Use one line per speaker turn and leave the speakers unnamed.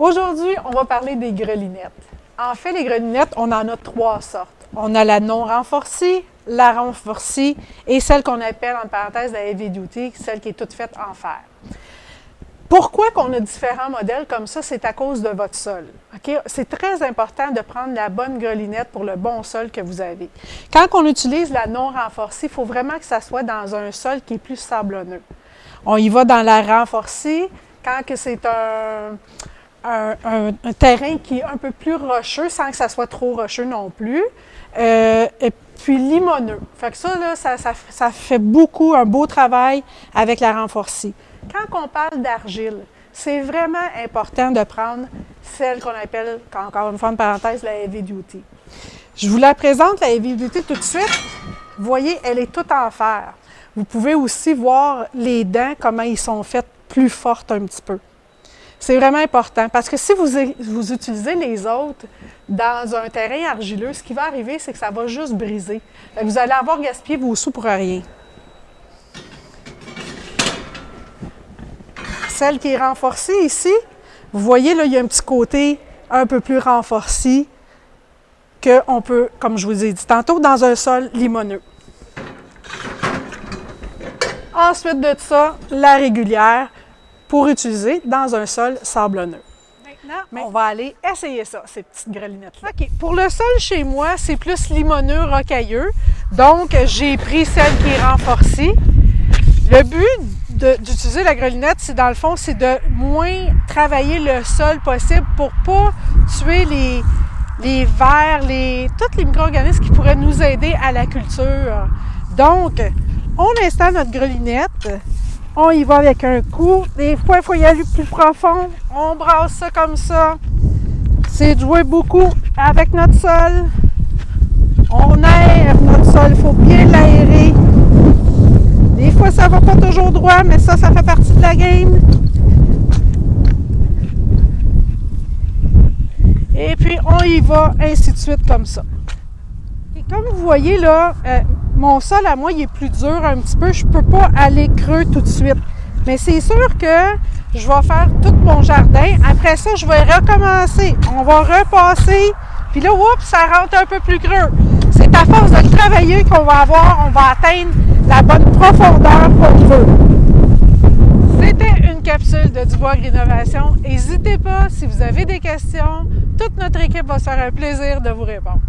Aujourd'hui, on va parler des grelinettes. En fait, les grelinettes, on en a trois sortes. On a la non renforcée, la renforcée et celle qu'on appelle en parenthèse la heavy duty, celle qui est toute faite en fer. Pourquoi qu'on a différents modèles comme ça? C'est à cause de votre sol. C'est très important de prendre la bonne grelinette pour le bon sol que vous avez. Quand on utilise la non renforcée, il faut vraiment que ça soit dans un sol qui est plus sablonneux. On y va dans la renforcée quand c'est un, un, terrain qui est un peu plus rocheux, sans que ça soit trop rocheux non plus. Euh, et puis limoneux. Fait que ça, là, ça, ça, fait beaucoup, un beau travail avec la renforcée. Quand on parle d'argile, c'est vraiment important de prendre celle qu'on appelle, encore une fois, une parenthèse, la heavy duty. Je vous la présente, la heavy duty, tout de suite. Vous voyez, elle est toute en fer. Vous pouvez aussi voir les dents, comment ils sont faites plus fortes un petit peu. C'est vraiment important parce que si vous, vous, utilisez les autres dans un terrain argileux, ce qui va arriver, c'est que ça va juste briser. Vous allez avoir gaspillé vos sous pour rien. Celle qui est renforcée ici, vous voyez, là, il y a un petit côté un peu plus renforcé qu'on peut, comme je vous ai dit tantôt, dans un sol limoneux. Ensuite de ça, la régulière pour utiliser dans un sol sablonneux. Maintenant, on va aller essayer ça, ces petites grelinettes-là. OK. Pour le sol chez moi, c'est plus limoneux, rocailleux. Donc, j'ai pris celle qui est renforcée. Le but d'utiliser la grelinette, c'est dans le fond, c'est de moins travailler le sol possible pour pas tuer les, les vers, les, tous les micro-organismes qui pourraient nous aider à la culture. Donc, on installe notre grelinette on y va avec un coup. Des fois, il faut y aller plus profond. On brasse ça comme ça. C'est de jouer beaucoup avec notre sol. On aère notre sol. Il faut bien l'aérer. Des fois, ça va pas toujours droit, mais ça, ça fait partie de la game. Et puis, on y va, ainsi de suite, comme ça. Et comme vous voyez là, euh, mon sol à moi, il est plus dur un petit peu. Je peux pas aller creux tout de suite. Mais c'est sûr que je vais faire tout mon jardin. Après ça, je vais recommencer. On va repasser. Puis là, oups, ça rentre un peu plus creux. C'est à force de travailler qu'on va avoir, on va atteindre la bonne profondeur qu'on veut. C'était une capsule de Dubois Innovation. N'hésitez pas, si vous avez des questions, toute notre équipe va se faire un plaisir de vous répondre.